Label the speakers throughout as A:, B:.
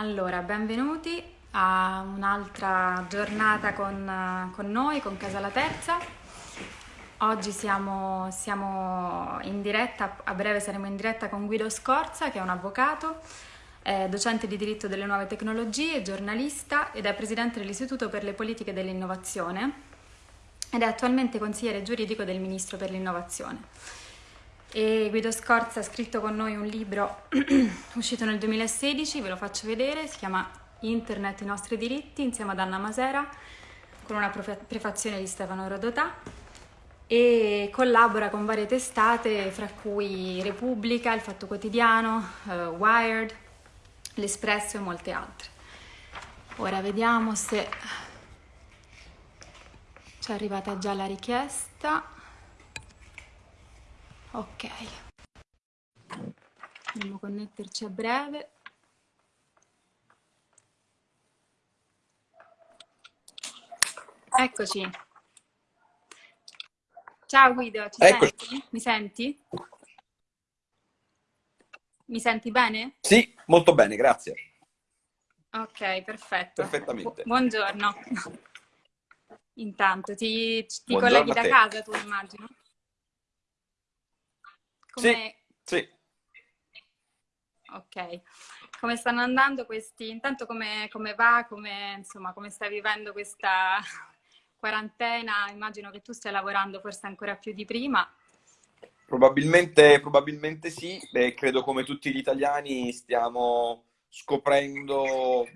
A: Allora, benvenuti a un'altra giornata con, con noi, con Casa La Terza. Oggi siamo, siamo in diretta, a breve saremo in diretta con Guido Scorza, che è un avvocato, è docente di diritto delle nuove tecnologie, giornalista ed è presidente dell'Istituto per le politiche dell'innovazione ed è attualmente consigliere giuridico del Ministro per l'innovazione. E Guido Scorza ha scritto con noi un libro uscito nel 2016, ve lo faccio vedere, si chiama Internet i nostri diritti insieme ad Anna Masera con una prefazione di Stefano Rodotà e collabora con varie testate fra cui Repubblica, Il Fatto Quotidiano, uh, Wired, L'Espresso e molte altre. Ora vediamo se ci è arrivata già la richiesta. Ok, dobbiamo connetterci a breve. Eccoci. Ciao Guido, ci
B: Eccoci.
A: senti? Mi senti? Mi senti bene?
B: Sì, molto bene, grazie.
A: Ok, perfetto.
B: Perfettamente.
A: Bu- buongiorno. Intanto, ti, ti colleghi
B: a
A: da casa tu, immagino? Come...
B: Sì,
A: Ok, come stanno andando questi? Intanto come, come va? Come, insomma, come stai vivendo questa quarantena? Immagino che tu stia lavorando forse ancora più di prima.
B: probabilmente, probabilmente sì. Beh, credo come tutti gli italiani stiamo scoprendo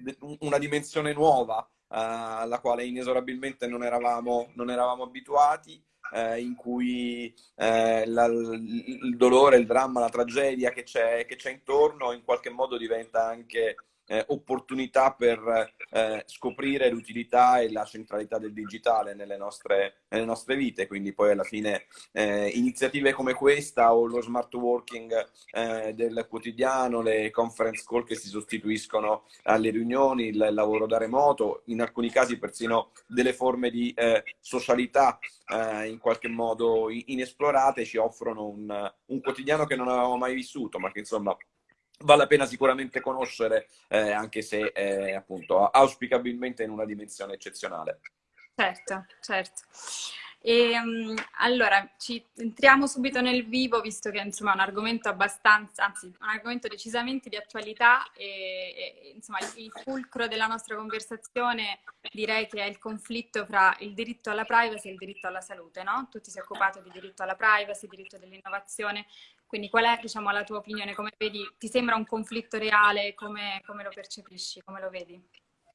B: una dimensione nuova, eh, alla quale inesorabilmente non eravamo, non eravamo abituati, eh, in cui eh, la- il dolore, il dramma, la tragedia che c'è che c'è intorno in qualche modo diventa anche eh, opportunità per eh, scoprire l'utilità e la centralità del digitale nelle nostre, nelle nostre vite. Quindi poi alla fine eh, iniziative come questa o lo smart working eh, del quotidiano, le conference call che si sostituiscono alle riunioni, il lavoro da remoto, in alcuni casi persino delle forme di eh, socialità eh, in qualche modo inesplorate ci offrono un, un quotidiano che non avevamo mai vissuto, ma che insomma vale la pena sicuramente conoscere, eh, anche se eh, appunto auspicabilmente in una dimensione eccezionale.
A: Certo, certo. E, um, allora, ci entriamo subito nel vivo, visto che insomma è un argomento abbastanza, anzi, un argomento decisamente di attualità e, e, insomma il, il fulcro della nostra conversazione direi che è il conflitto fra il diritto alla privacy e il diritto alla salute, no? Tu ti sei occupato di diritto alla privacy, diritto dell'innovazione, quindi qual è, diciamo, la tua opinione? Come vedi? Ti sembra un conflitto reale? Come, come lo percepisci? Come lo vedi?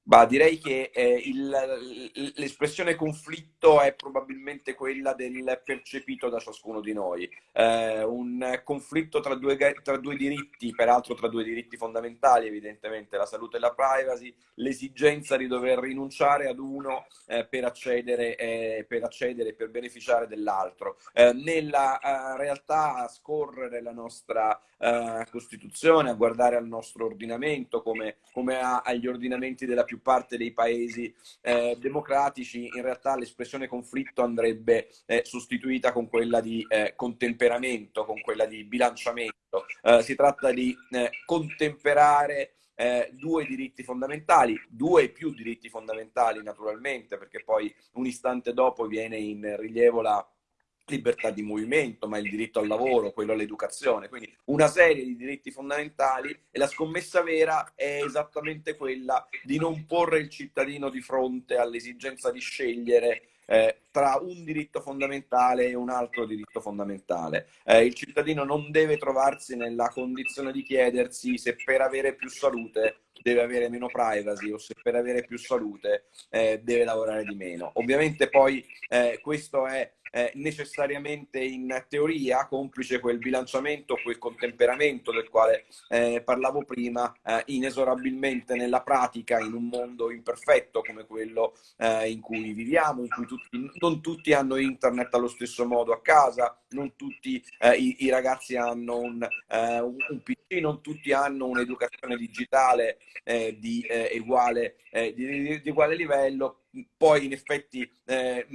B: Bah, direi che eh, il- l'espressione conflitto è probabilmente quella del percepito da ciascuno di noi. Eh, un conflitto tra due, tra due diritti, peraltro tra due diritti fondamentali, evidentemente la salute e la privacy, l'esigenza di dover rinunciare ad uno eh, per accedere, eh, per accedere, per beneficiare dell'altro. Eh, nella eh, realtà, a scorrere la nostra eh, Costituzione, a guardare al nostro ordinamento come, come a- agli ordinamenti della più parte dei paesi eh, democratici, in realtà l'espressione conflitto andrebbe eh, sostituita con quella di eh, contemperamento, con quella di bilanciamento. Eh, si tratta di eh, contemperare eh, due diritti fondamentali, due e più diritti fondamentali naturalmente, perché poi un istante dopo viene in rilievo la libertà di movimento, ma il diritto al lavoro, quello all'educazione, quindi una serie di diritti fondamentali e la scommessa vera è esattamente quella di non porre il cittadino di fronte all'esigenza di scegliere eh, tra un diritto fondamentale e un altro diritto fondamentale. Eh, il cittadino non deve trovarsi nella condizione di chiedersi se per avere più salute deve avere meno privacy o se per avere più salute eh, deve lavorare di meno. Ovviamente poi eh, questo è eh, necessariamente in teoria, complice quel bilanciamento, quel contemperamento del quale eh, parlavo prima, eh, inesorabilmente nella pratica, in un mondo imperfetto come quello eh, in cui viviamo, in cui tutti, non tutti hanno internet allo stesso modo a casa, non tutti eh, i, i, ragazzi hanno un, eh, un, PC, non tutti hanno un'educazione digitale di, uguale, di, di uguale livello poi in effetti eh,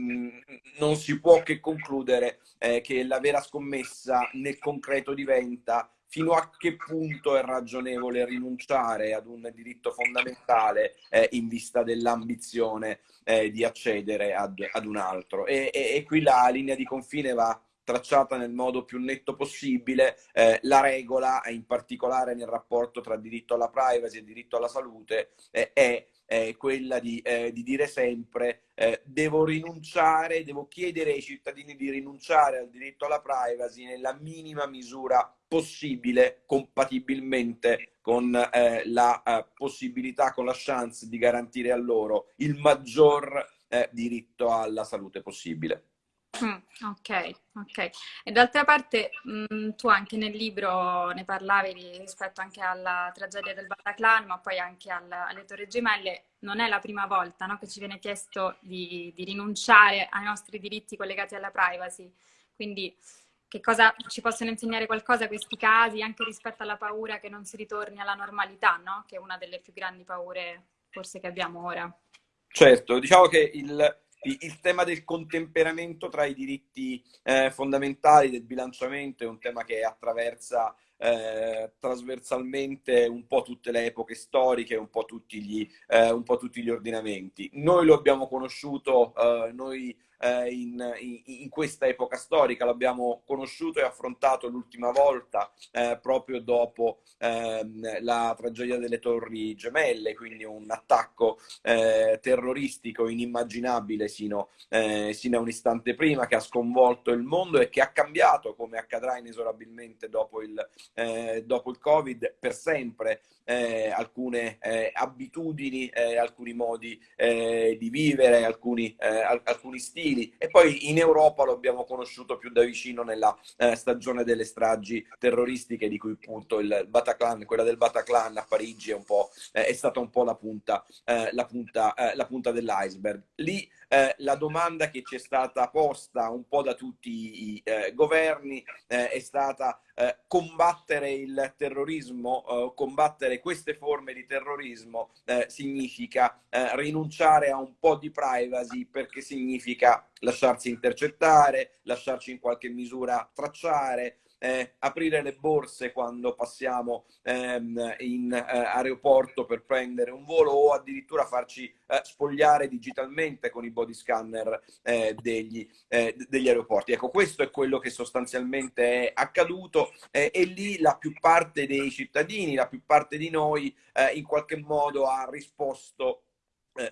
B: non si può che concludere eh, che la vera scommessa nel concreto diventa fino a che punto è ragionevole rinunciare ad un diritto fondamentale eh, in vista dell'ambizione eh, di accedere ad, ad un altro. E, e, e, qui la linea di confine va tracciata nel modo più netto possibile. Eh, la regola, in particolare nel rapporto tra diritto alla privacy e diritto alla salute, eh, è quella di, eh, di, dire sempre eh, devo rinunciare, devo chiedere ai cittadini di rinunciare al diritto alla privacy nella minima misura possibile, compatibilmente con eh, la eh, possibilità, con la chance di garantire a loro il maggior eh, diritto alla salute possibile.
A: Mm, ok, ok. E d'altra parte mh, mm, tu anche nel libro ne parlavi rispetto anche alla tragedia del Bataclan, ma poi anche al, alle Torri Gemelle. Non è la prima volta no, che ci viene chiesto di, di, rinunciare ai nostri diritti collegati alla privacy. Quindi che cosa ci possono insegnare qualcosa questi casi, anche rispetto alla paura che non si ritorni alla normalità, no? che è una delle più grandi paure forse che abbiamo ora.
B: Certo, diciamo che il, il tema del contemperamento tra i diritti eh, fondamentali, del bilanciamento, è un tema che attraversa eh, trasversalmente un po' tutte le epoche storiche, un po' tutti gli, eh, un po tutti gli ordinamenti. Noi lo abbiamo conosciuto, eh, noi eh, in, in, in, questa epoca storica, l'abbiamo conosciuto e affrontato l'ultima volta eh, proprio dopo ehm, la tragedia delle Torri Gemelle, quindi un attacco eh, terroristico inimmaginabile sino, eh, sino, a un istante prima che ha sconvolto il mondo e che ha cambiato, come accadrà inesorabilmente dopo il, eh, dopo il Covid, per sempre eh, alcune abitudini, alcuni modi di vivere, alcuni, alcuni stili e poi in Europa lo abbiamo conosciuto più da vicino nella eh, stagione delle stragi terroristiche di cui appunto il Bataclan, quella del Bataclan a Parigi è, eh, è stata un po' la punta, eh, la punta, eh, la punta dell'iceberg. Lì eh, la domanda che ci è stata posta un po' da tutti i eh, governi eh, è stata eh, combattere il terrorismo, eh, combattere queste forme di terrorismo eh, significa rinunciare a un po' di privacy perché significa lasciarsi intercettare, lasciarci in qualche misura tracciare, eh, aprire le borse quando passiamo ehm, in eh, aeroporto per prendere un volo o addirittura farci eh, spogliare digitalmente con i body scanner eh, degli, eh, degli, aeroporti. Ecco, questo è quello che sostanzialmente è accaduto e lì la più parte dei cittadini, la più parte di noi eh, in qualche modo ha risposto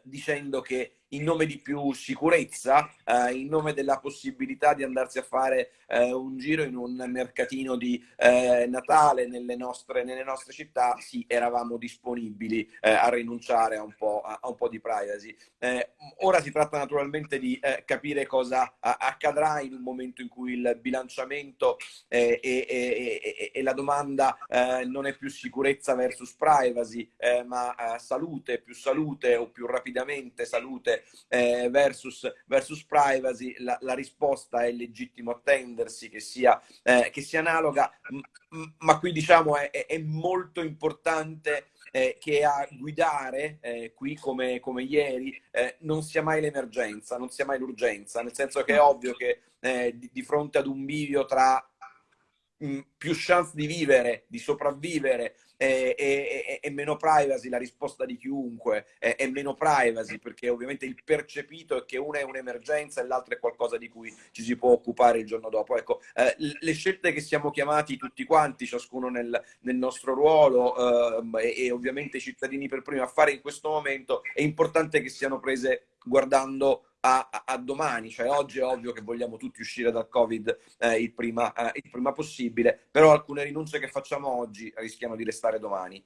B: dicendo che in nome di più sicurezza, eh, in nome della possibilità di andarsi a fare eh, un giro in un mercatino di eh, Natale nelle nostre, nelle nostre, città, sì, eravamo disponibili eh, a rinunciare a un po', a, a un po di privacy. Eh, ora si tratta naturalmente di eh, capire cosa accadrà in un momento in cui il bilanciamento e, e, e, la domanda non è più sicurezza versus privacy, ma salute, più salute o più rapidamente salute eh, versus, versus, privacy, la, la, risposta è legittimo attendersi che sia, eh, che sia analoga, ma qui diciamo è, è molto importante eh, che a guidare eh, qui come, come ieri eh, non sia mai l'emergenza, non sia mai l'urgenza, nel senso che è ovvio che eh, di, di, fronte ad un bivio tra mh, più chance di vivere, di sopravvivere è, è, è, meno privacy, la risposta di chiunque è, è, meno privacy perché ovviamente il percepito è che una è un'emergenza e l'altra è qualcosa di cui ci si può occupare il giorno dopo. Ecco, eh, le scelte che siamo chiamati tutti quanti, ciascuno nel, nel nostro ruolo eh, e, e ovviamente i cittadini per prima a fare in questo momento, è importante che siano prese guardando a, a, a, domani, cioè oggi è ovvio che vogliamo tutti uscire dal Covid eh, il, prima, eh, il prima possibile, però alcune rinunce che facciamo oggi rischiano di restare domani.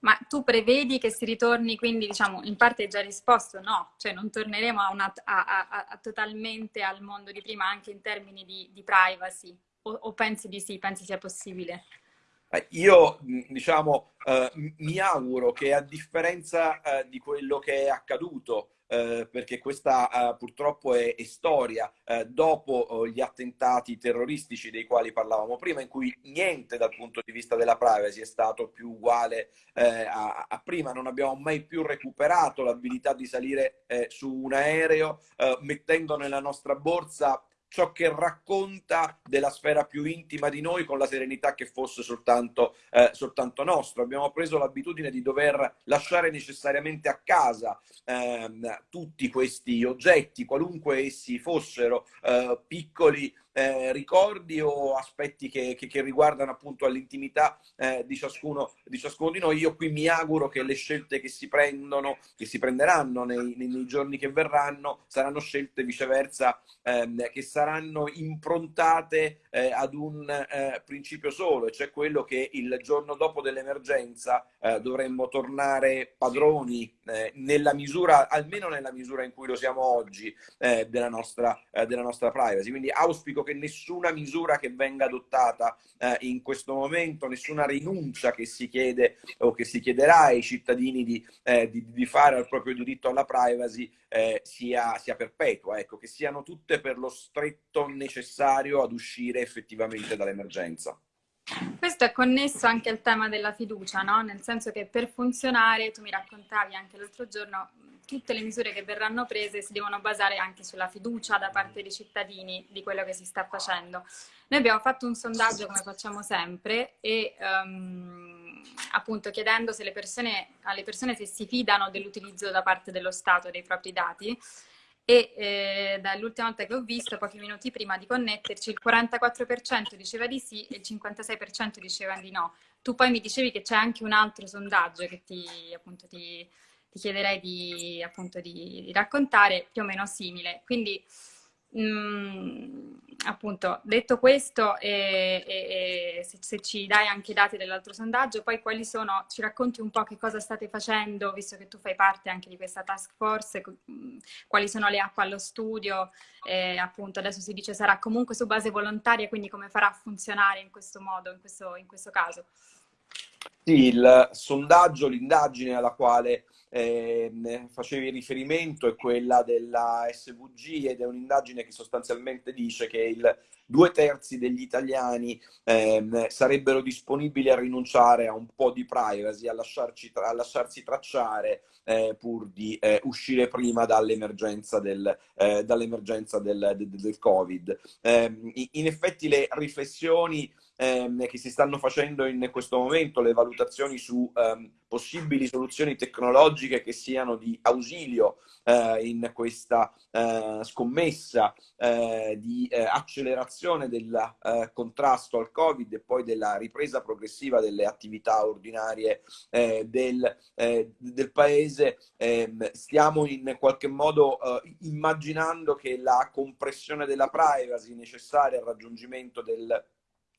A: Ma tu prevedi che si ritorni, quindi diciamo, in parte hai già risposto no, cioè non torneremo a una, a, totalmente al mondo di prima anche in termini di, di privacy o, o, pensi di sì, pensi sia possibile?
B: Eh, io, diciamo, eh, mi auguro che a differenza eh, di quello che è accaduto eh, perché questa eh, purtroppo è, è storia, eh, dopo eh, gli attentati terroristici dei quali parlavamo prima, in cui niente dal punto di vista della privacy è stato più uguale eh, a, a, prima, non abbiamo mai più recuperato l'abilità di salire su un aereo mettendo nella nostra borsa ciò che racconta della sfera più intima di noi con la serenità che fosse soltanto, eh, soltanto nostro. Abbiamo preso l'abitudine di dover lasciare necessariamente a casa ehm, tutti questi oggetti, qualunque essi fossero, eh, piccoli eh, ricordi o aspetti che, che, che, riguardano appunto all'intimità eh, di, ciascuno, di, ciascuno, di noi. Io qui mi auguro che le scelte che si prendono, che si prenderanno nei, nei, nei giorni che verranno, saranno scelte viceversa ehm, che saranno improntate eh, ad un eh, principio solo, e cioè quello che il giorno dopo dell'emergenza eh, dovremmo tornare padroni eh, nella misura, almeno nella misura in cui lo siamo oggi, della nostra, della nostra privacy. Quindi auspico che nessuna misura che venga adottata eh, in questo momento, nessuna rinuncia che si chiede o che si chiederà ai cittadini di, eh, di, di fare al proprio diritto alla privacy eh, sia, sia perpetua, ecco, che siano tutte per lo stretto necessario ad uscire effettivamente dall'emergenza.
A: Questo è connesso anche al tema della fiducia, no? Nel senso che per funzionare, tu mi raccontavi anche l'altro giorno, tutte le misure che verranno prese si devono basare anche sulla fiducia da parte dei cittadini di quello che si sta facendo. Noi abbiamo fatto un sondaggio come facciamo sempre e um, appunto chiedendo persone, alle persone se si fidano dell'utilizzo da parte dello Stato dei propri dati e eh, dall'ultima volta che ho visto, pochi minuti prima di connetterci, il 44% diceva di sì e il 56% diceva di no. Tu poi mi dicevi che c'è anche un altro sondaggio che ti, appunto, ti, ti chiederei di, appunto, di, di, raccontare, più o meno simile. Quindi, mh, mm, appunto, detto questo, e, e, e se, se, ci dai anche i dati dell'altro sondaggio, poi quali sono, ci racconti un po' che cosa state facendo, visto che tu fai parte anche di questa task force, mm, quali sono le app allo studio, eh, appunto adesso si dice sarà comunque su base volontaria, quindi come farà a funzionare in questo modo, in questo, in questo caso?
B: Sì, il sondaggio, l'indagine alla quale eh, facevi riferimento è quella della SVG ed è un'indagine che sostanzialmente dice che il due terzi degli italiani eh, sarebbero disponibili a rinunciare a un po' di privacy, a, tra- a lasciarsi tracciare eh, pur di eh, uscire prima dall'emergenza del, eh, dall'emergenza del, del, del Covid. Ehm, in effetti le riflessioni ehm, che si stanno facendo in questo momento, le valutazioni su ehm, possibili soluzioni tecnologiche che siano di ausilio eh, in questa eh, scommessa eh, di eh, accelerazione del eh, contrasto al Covid e poi della ripresa progressiva delle attività ordinarie eh, del, del, paese, ehm, stiamo in qualche modo immaginando che la compressione della privacy necessaria al raggiungimento del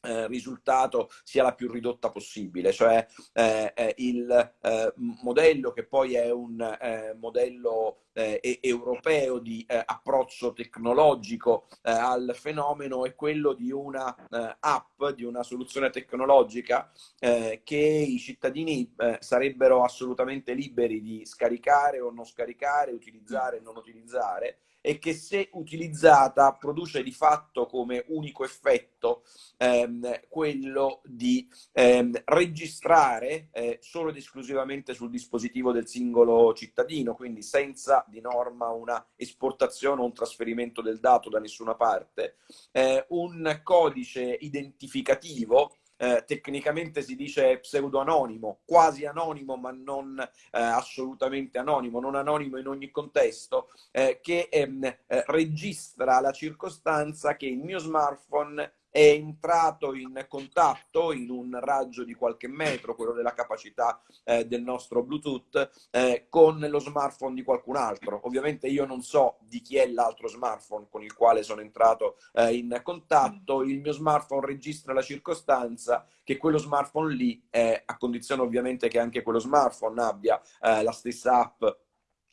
B: eh, risultato sia la più ridotta possibile, cioè eh, eh il eh, modello che poi è un eh, modello europeo di approccio tecnologico al fenomeno è quello di una app, di una soluzione tecnologica che i cittadini sarebbero assolutamente liberi di scaricare o non scaricare, utilizzare o non utilizzare e che se utilizzata produce di fatto come unico effetto ehm, quello di ehm, registrare eh, solo ed esclusivamente sul dispositivo del singolo cittadino, quindi senza di norma una esportazione o un trasferimento del dato da nessuna parte, eh, un codice identificativo eh, tecnicamente si dice pseudo-anonimo, quasi anonimo ma non eh, assolutamente anonimo, non anonimo in ogni contesto, eh, che ehm, eh, registra la circostanza che il mio smartphone è entrato in contatto in un raggio di qualche metro, quello della capacità eh, del nostro Bluetooth, eh, con lo smartphone di qualcun altro. Ovviamente io non so di chi è l'altro smartphone con il quale sono entrato eh, in contatto, il mio smartphone registra la circostanza che quello smartphone lì, a condizione ovviamente che anche quello smartphone abbia eh, la stessa app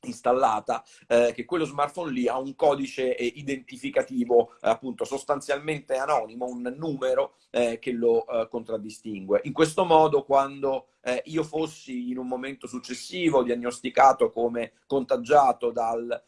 B: installata, eh, che quello smartphone lì ha un codice eh, identificativo eh, appunto sostanzialmente anonimo, un numero eh, che lo eh, contraddistingue. In questo modo quando eh, io fossi in un momento successivo diagnosticato come contagiato dal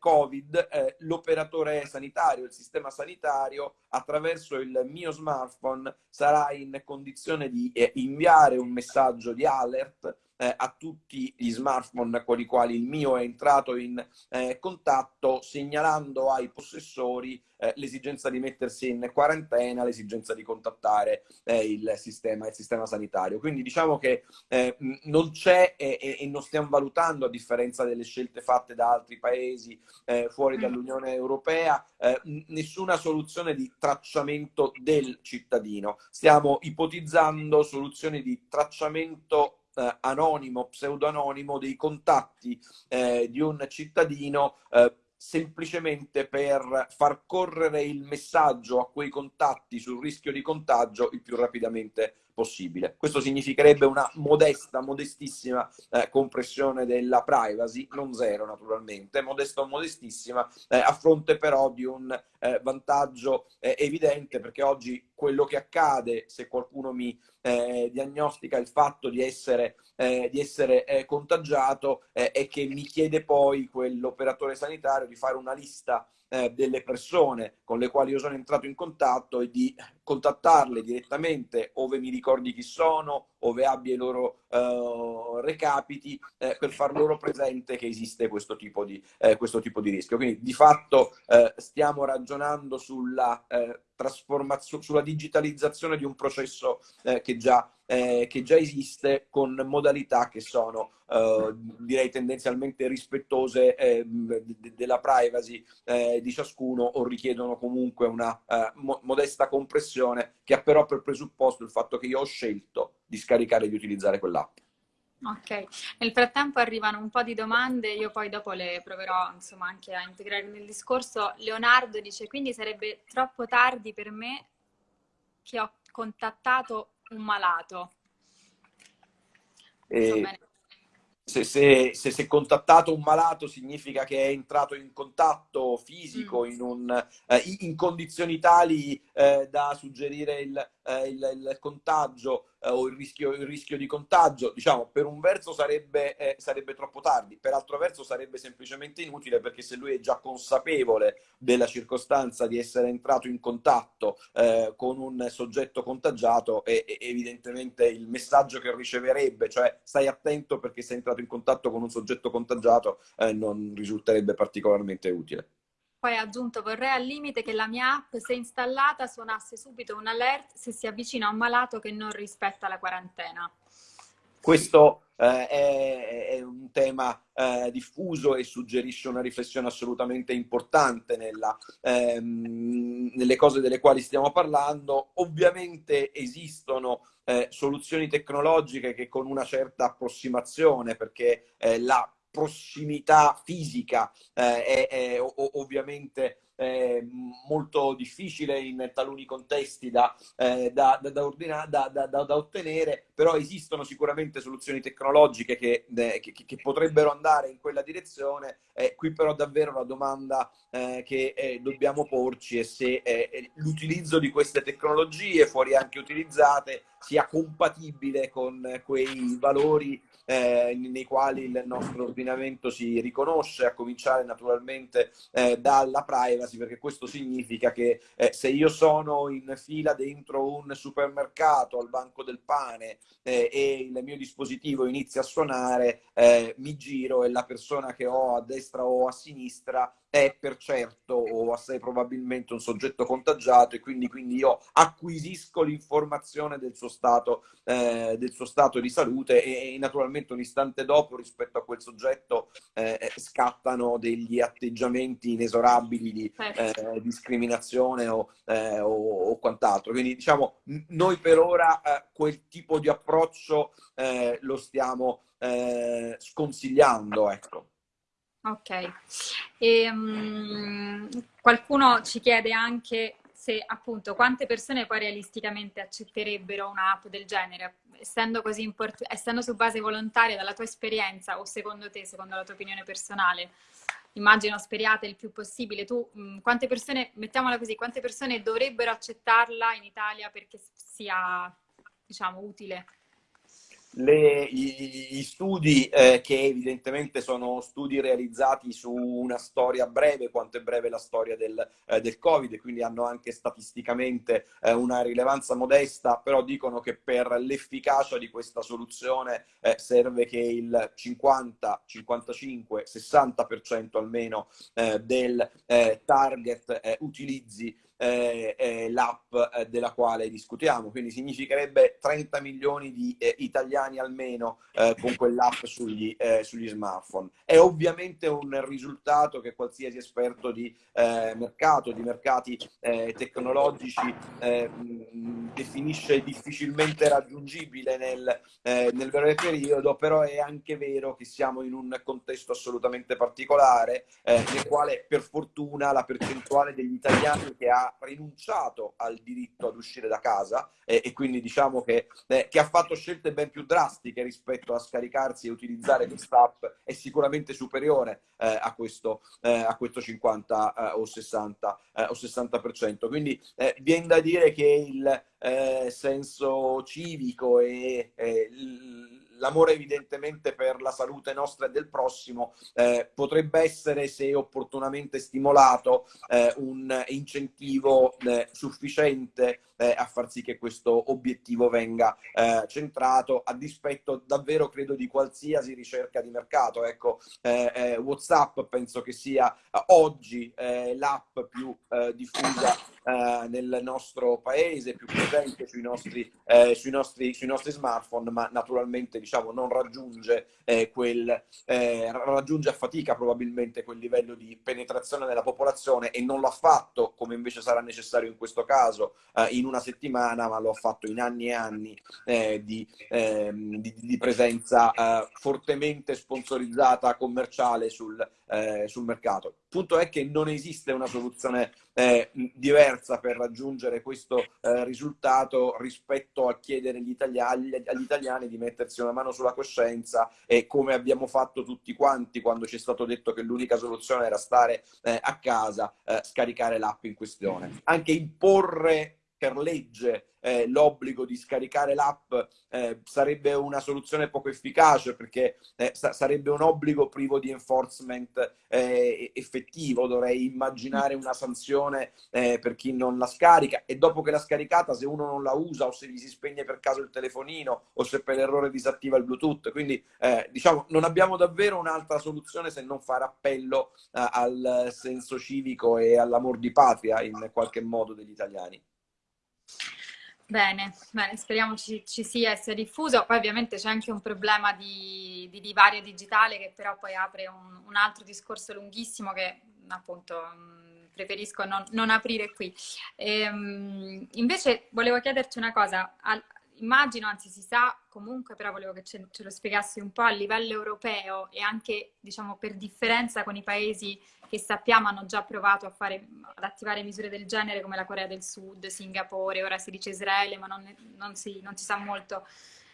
B: Covid, l'operatore sanitario, il sistema sanitario attraverso il mio smartphone sarà in condizione di inviare un messaggio di alert eh, a tutti gli smartphone con i quali il mio è entrato in eh, contatto, segnalando ai possessori eh, l'esigenza di mettersi in quarantena, l'esigenza di contattare eh, il, sistema, il sistema sanitario. Quindi diciamo che eh, non c'è e, e, non stiamo valutando, a differenza delle scelte fatte da altri paesi eh, fuori mm. dall'Unione Europea, nessuna soluzione di tracciamento del cittadino. Stiamo ipotizzando soluzioni di tracciamento eh, anonimo, pseudo-anonimo dei contatti eh, di un cittadino eh, semplicemente per far correre il messaggio a quei contatti sul rischio di contagio il più rapidamente possibile. Questo significherebbe una modesta, modestissima eh, compressione della privacy, non zero naturalmente, modesta o modestissima, eh, a fronte però di un eh, vantaggio eh, evidente perché oggi quello che accade se qualcuno mi eh, diagnostica il fatto di essere, eh, di essere contagiato è che mi chiede poi quell'operatore sanitario di fare una lista eh, delle persone con le quali io sono entrato in contatto e di contattarle direttamente ove mi ricordi chi sono, ove abbia i loro uh, recapiti, eh, per far loro presente che esiste questo tipo di, eh, questo tipo di rischio. Quindi di fatto eh, stiamo ragionando sulla eh, trasformazione, sulla digitalizzazione di un processo eh, che già eh, che già esiste con modalità che sono eh, direi tendenzialmente rispettose eh, della privacy eh, di ciascuno o richiedono comunque una eh, mo modesta compressione che ha però per presupposto il fatto che io ho scelto di scaricare e di utilizzare quell'app.
A: Ok, nel frattempo arrivano un po' di domande, io poi dopo le proverò insomma anche a integrare nel discorso. Leonardo dice, quindi sarebbe troppo tardi per me che ho contattato un malato.
B: E se, se, se, se, contattato un malato significa che è entrato in contatto fisico, mm. in, un, eh, in, condizioni tali eh, da suggerire il, eh, il, il contagio eh, o il rischio, il rischio, di contagio, diciamo, per un verso sarebbe, eh, sarebbe, troppo tardi, per altro verso sarebbe semplicemente inutile perché se lui è già consapevole della circostanza di essere entrato in contatto eh, con un soggetto contagiato, e, e, evidentemente il messaggio che riceverebbe, cioè stai attento perché sei entrato in contatto con un soggetto contagiato, eh, non risulterebbe particolarmente utile.
A: Poi ha aggiunto vorrei al limite che la mia app, se installata, suonasse subito un alert se si avvicina a un malato che non rispetta la quarantena.
B: Questo eh, è, è, un tema eh, diffuso e suggerisce una riflessione assolutamente importante nella, ehm, nelle cose delle quali stiamo parlando. Ovviamente esistono eh, soluzioni tecnologiche che con una certa approssimazione, perché eh, la prossimità fisica eh, è, è ovviamente eh, molto difficile in taluni contesti da, eh, da, da, ordina, da, ottenere, però esistono sicuramente soluzioni tecnologiche che, che, che potrebbero andare in quella direzione. Eh, qui però davvero la domanda eh, che eh, dobbiamo porci è se eh, l'utilizzo di queste tecnologie, fuori anche utilizzate, sia compatibile con quei valori eh, nei quali il nostro ordinamento si riconosce, a cominciare naturalmente eh, dalla privacy, perché questo significa che eh, se io sono in fila dentro un supermercato al banco del pane eh, e il mio dispositivo inizia a suonare, eh, mi giro e la persona che ho a destra o a sinistra è per certo o assai probabilmente un soggetto contagiato e quindi, quindi io acquisisco l'informazione del, suo stato, eh, del suo stato di salute e, e, naturalmente un istante dopo rispetto a quel soggetto eh, scattano degli atteggiamenti inesorabili di certo. eh, discriminazione o, eh, o, o, quant'altro. Quindi diciamo noi per ora eh, quel tipo di approccio eh, lo stiamo sconsigliando. Ecco.
A: Ok. E, um, qualcuno ci chiede anche se appunto quante persone poi realisticamente accetterebbero un'app del genere, essendo così importante, essendo su base volontaria dalla tua esperienza o secondo te, secondo la tua opinione personale, immagino speriate il più possibile, tu mh, quante persone, mettiamola così, quante persone dovrebbero accettarla in Italia perché sia, diciamo, utile?
B: Le, gli, gli, studi eh, che evidentemente sono studi realizzati su una storia breve, quanto è breve la storia del, eh, del Covid, quindi hanno anche statisticamente eh, una rilevanza modesta, però dicono che per l'efficacia di questa soluzione eh, serve che il 50, 55, 60% almeno eh, del eh, target utilizzi eh, eh, l'app eh, della quale discutiamo, quindi significherebbe 30 milioni di eh, italiani almeno eh, con quell'app sugli, eh, sugli, smartphone. È ovviamente un risultato che qualsiasi esperto di mercato, di mercati tecnologici definisce difficilmente raggiungibile nel, nel breve periodo, però è anche vero che siamo in un contesto assolutamente particolare nel quale per fortuna la percentuale degli italiani che ha rinunciato al diritto ad uscire da casa e, e quindi diciamo che, eh, che, ha fatto scelte ben più drastiche rispetto a scaricarsi e utilizzare quest'app è sicuramente superiore eh, a, questo, eh, a, questo, 50 eh, o 60 eh, o 60%. Quindi eh, viene da dire che il senso civico e l'amore evidentemente per la salute nostra e del prossimo eh, potrebbe essere, se opportunamente stimolato, eh, un incentivo eh, sufficiente eh, a far sì che questo obiettivo venga eh, centrato a dispetto davvero credo di qualsiasi ricerca di mercato. Ecco, eh, WhatsApp penso che sia oggi l'app più diffusa nel nostro paese, più presente sui nostri, sui nostri, sui nostri smartphone, ma naturalmente diciamo, non raggiunge, eh, quel, eh, raggiunge a fatica probabilmente quel livello di penetrazione nella popolazione e non l'ha fatto, come invece sarà necessario in questo caso, eh, in una settimana, ma lo ha fatto in anni e anni eh, di, ehm, di, di, presenza eh, fortemente sponsorizzata commerciale sul, eh, sul mercato. Il punto è che non esiste una soluzione eh, diversa per raggiungere questo eh, risultato rispetto a chiedere agli italiani, agli italiani di mettersi una mano sulla coscienza e come abbiamo fatto tutti quanti quando ci è stato detto che l'unica soluzione era stare eh, a casa, eh, scaricare l'app in questione. Anche imporre per legge eh, l'obbligo di scaricare l'app eh, sarebbe una soluzione poco efficace perché eh, sa sarebbe un obbligo privo di enforcement eh, effettivo. Dovrei immaginare una sanzione eh, per chi non la scarica e dopo che l'ha scaricata, se uno non la usa o se gli si spegne per caso il telefonino o se per errore disattiva il Bluetooth. Quindi eh, diciamo non abbiamo davvero un'altra soluzione se non fare appello al senso civico e all'amor di patria in qualche modo degli italiani.
A: Bene, bene, speriamo ci, ci sia e sia diffuso. Poi ovviamente c'è anche un problema di, di, divario digitale che però poi apre un, un altro discorso lunghissimo che appunto mm, preferisco non, non aprire qui. Ehm, invece volevo chiederti una cosa, immagino, anzi si sa comunque, però volevo che ce, ce, lo spiegassi un po' a livello europeo e anche diciamo per differenza con i paesi che sappiamo hanno già provato fare, ad attivare misure del genere come la Corea del Sud, Singapore, ora si dice Israele, ma non, non, si, non si sa molto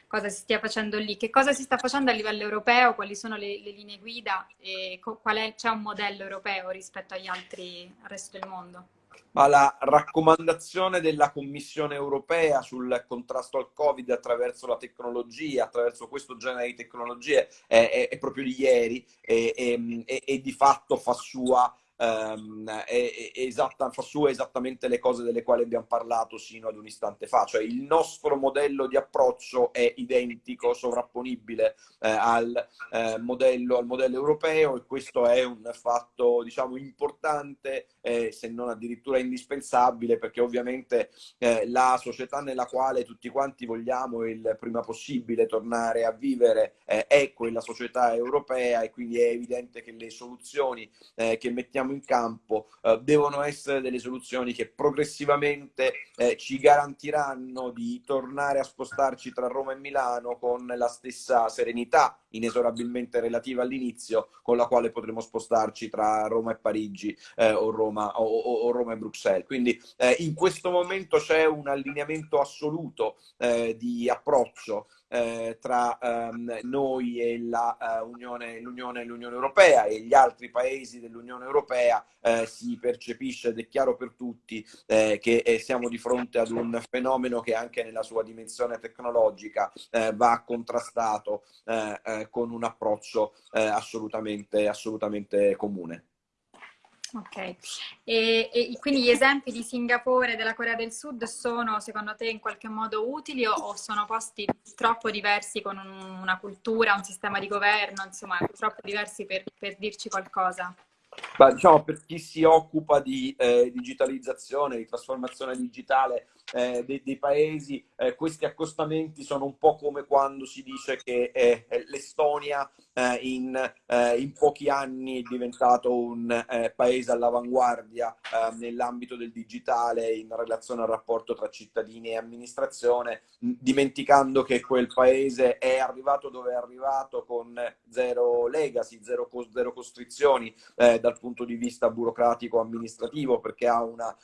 A: cosa si stia facendo lì. Che cosa si sta facendo a livello europeo? Quali sono le, le linee guida? E qual è, c'è un modello europeo rispetto agli altri, al resto del mondo?
B: Ma la raccomandazione della Commissione europea sul contrasto al Covid attraverso la tecnologia, attraverso questo genere di tecnologie, è, è, è proprio di ieri e, e, e, di fatto fa sua um, è, è esatta, fa su esattamente le cose delle quali abbiamo parlato sino ad un istante fa, cioè il nostro modello di approccio è identico, sovrapponibile eh, al, eh, modello, al modello europeo e questo è un fatto diciamo importante eh, se non addirittura indispensabile perché ovviamente eh, la società nella quale tutti quanti vogliamo il prima possibile tornare a vivere eh, è quella società europea e quindi è evidente che le soluzioni eh, che mettiamo mettiamo in campo eh, devono essere delle soluzioni che progressivamente eh, ci garantiranno di tornare a spostarci tra Roma e Milano con la stessa serenità inesorabilmente relativa all'inizio con la quale potremo spostarci tra Roma e Parigi eh, o, Roma, o, o, Roma, e Bruxelles. Quindi eh, in questo momento c'è un allineamento assoluto eh, di approccio eh, tra ehm, noi e la, uh, Unione, l'Unione, l'Unione, Europea e gli altri paesi dell'Unione Europea eh, si percepisce ed è chiaro per tutti eh, che eh, siamo di fronte ad un fenomeno che anche nella sua dimensione tecnologica eh, va contrastato con un approccio assolutamente, assolutamente comune.
A: Ok, e, e, quindi gli esempi di Singapore e della Corea del Sud sono secondo te in qualche modo utili o, o sono posti troppo diversi con un, una cultura, un sistema di governo, insomma, troppo diversi per, per dirci qualcosa?
B: Beh, diciamo per chi si occupa di eh, digitalizzazione, di trasformazione digitale eh, dei, dei, paesi, eh, questi accostamenti sono un po' come quando si dice che eh, l'Estonia eh, in, eh, in, pochi anni è diventato un paese all'avanguardia nell'ambito del digitale in relazione al rapporto tra cittadini e amministrazione, dimenticando che quel paese è arrivato dove è arrivato con zero legacy, zero, zero costrizioni dal punto di vista burocratico-amministrativo, perché ha una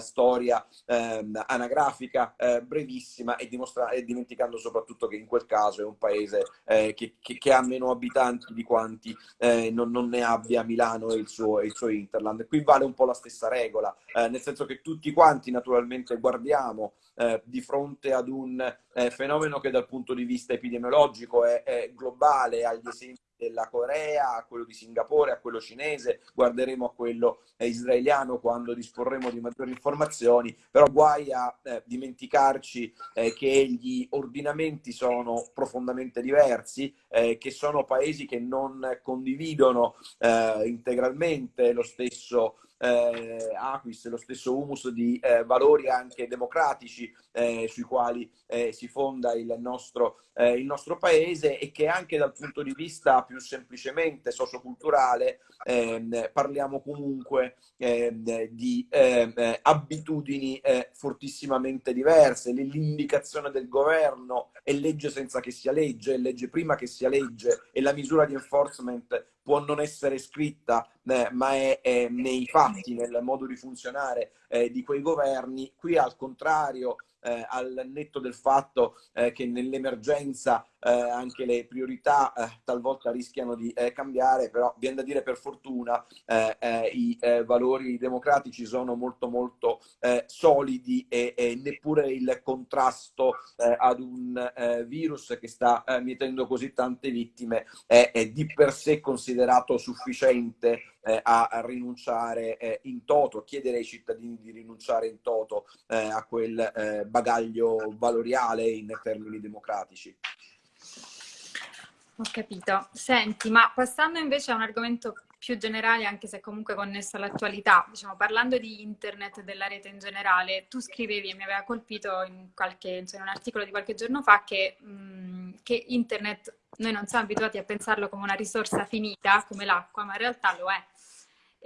B: storia ehm, anagrafica eh, brevissima e, e, dimenticando soprattutto che in quel caso è un paese eh, che, che, che, ha meno abitanti di quanti eh, non, non, ne abbia Milano e il, suo, il suo Interland. Qui vale un po' la stessa regola, eh, nel senso che tutti quanti naturalmente guardiamo eh, di fronte ad un eh, fenomeno che dal punto di vista epidemiologico è, è globale, agli esempi della Corea, a quello di Singapore, a quello cinese, guarderemo a quello eh, israeliano quando disporremo di maggiori informazioni, però guai a eh, dimenticarci eh, che gli ordinamenti sono profondamente diversi, eh, che sono paesi che non condividono eh, integralmente lo stesso eh, Aquis, lo stesso humus di eh, valori anche democratici eh, sui quali eh, si fonda il nostro, eh, il nostro, paese e che anche dal punto di vista più semplicemente socioculturale ehm, parliamo comunque ehm, di ehm, abitudini eh, fortissimamente diverse. L'indicazione del governo è legge senza che sia legge, è legge prima che sia legge e la misura di enforcement può non essere scritta, eh, ma è, è, nei fatti, nel modo di funzionare eh, di quei governi. Qui al contrario eh, al netto del fatto eh, che nell'emergenza eh, anche le priorità eh, talvolta rischiano di eh, cambiare, però viene da dire per fortuna eh, i valori democratici sono molto molto solidi e, e, neppure il contrasto ad un virus che sta mietendo così tante vittime è, è di per sé considerato sufficiente eh, a, rinunciare eh, in toto, a chiedere ai cittadini di rinunciare in toto eh, a quel bagaglio valoriale in termini democratici.
A: Ho capito. Senti, ma passando invece a un argomento più generale, anche se comunque connesso all'attualità, diciamo, parlando di internet e della rete in generale, tu scrivevi e mi aveva colpito in, qualche, in un articolo di qualche giorno fa che, mh, che internet noi non siamo abituati a pensarlo come una risorsa finita, come l'acqua, ma in realtà lo è